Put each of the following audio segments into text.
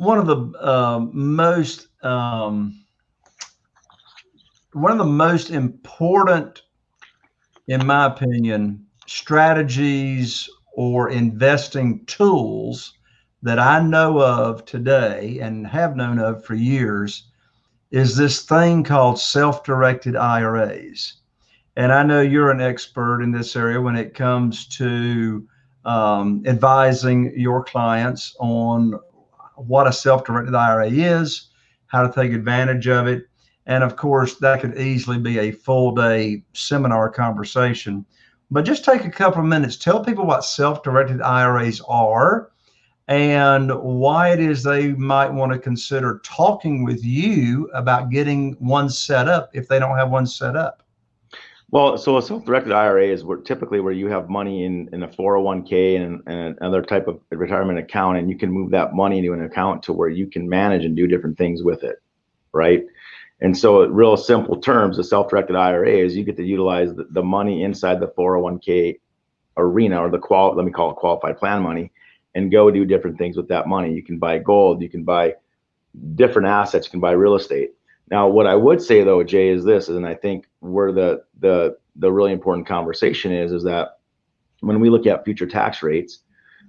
one of the uh, most um, one of the most important, in my opinion, strategies or investing tools that I know of today and have known of for years is this thing called self-directed IRAs. And I know you're an expert in this area when it comes to um, advising your clients on what a self-directed IRA is, how to take advantage of it. And of course, that could easily be a full day seminar conversation. But just take a couple of minutes, tell people what self-directed IRAs are and why it is they might want to consider talking with you about getting one set up if they don't have one set up. Well, so a self-directed IRA is where typically where you have money in, in a 401k and, and another type of retirement account, and you can move that money into an account to where you can manage and do different things with it, right? And so, real simple terms, a self-directed IRA is you get to utilize the, the money inside the 401k arena or the qual let me call it qualified plan money and go do different things with that money. You can buy gold, you can buy different assets, you can buy real estate. Now, what I would say though, Jay, is this, and I think where the the the really important conversation is, is that when we look at future tax rates,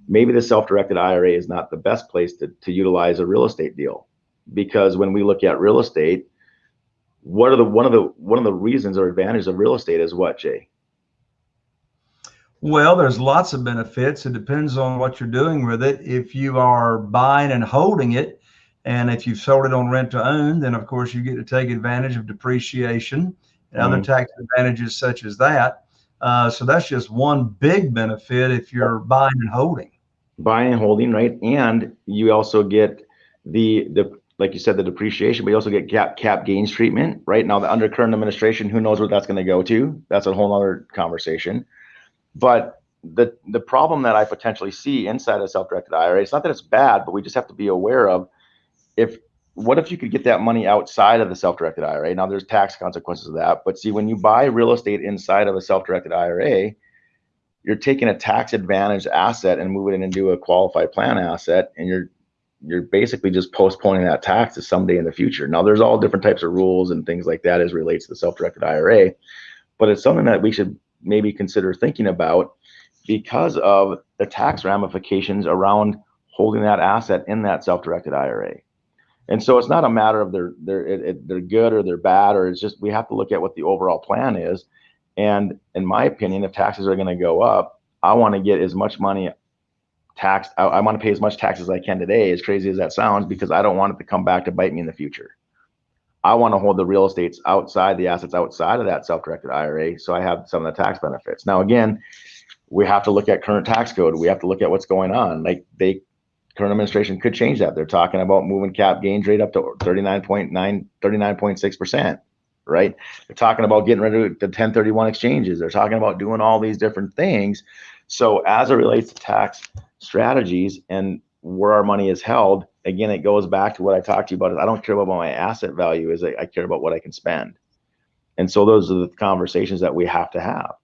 maybe the self-directed IRA is not the best place to, to utilize a real estate deal. Because when we look at real estate, what are the one of the one of the reasons or advantages of real estate is what, Jay? Well, there's lots of benefits. It depends on what you're doing with it. If you are buying and holding it, and if you've sold it on rent to own, then of course you get to take advantage of depreciation and other mm-hmm. tax advantages such as that. Uh, so that's just one big benefit if you're buying and holding. Buying and holding, right? And you also get the the like you said the depreciation, but you also get cap cap gains treatment, right? Now the under current administration, who knows where that's going to go to? That's a whole other conversation. But the the problem that I potentially see inside a self-directed IRA, it's not that it's bad, but we just have to be aware of if what if you could get that money outside of the self-directed IRA? Now there's tax consequences of that, but see when you buy real estate inside of a self-directed IRA, you're taking a tax advantage asset and moving it into a qualified plan asset, and you're you're basically just postponing that tax to someday in the future. Now there's all different types of rules and things like that as relates to the self-directed IRA, but it's something that we should maybe consider thinking about because of the tax ramifications around holding that asset in that self-directed IRA. And so it's not a matter of they're they're it, it, they're good or they're bad, or it's just we have to look at what the overall plan is. And in my opinion, if taxes are going to go up, I want to get as much money taxed. I, I want to pay as much tax as I can today, as crazy as that sounds, because I don't want it to come back to bite me in the future. I want to hold the real estates outside the assets outside of that self-directed IRA, so I have some of the tax benefits. Now, again, we have to look at current tax code. We have to look at what's going on. Like they current administration could change that. They're talking about moving cap gains rate up to 39.9, 39.6%, right? They're talking about getting rid of the 1031 exchanges. They're talking about doing all these different things. So as it relates to tax strategies and where our money is held, again, it goes back to what I talked to you about. Is I don't care about my asset value, is I, I care about what I can spend. And so those are the conversations that we have to have.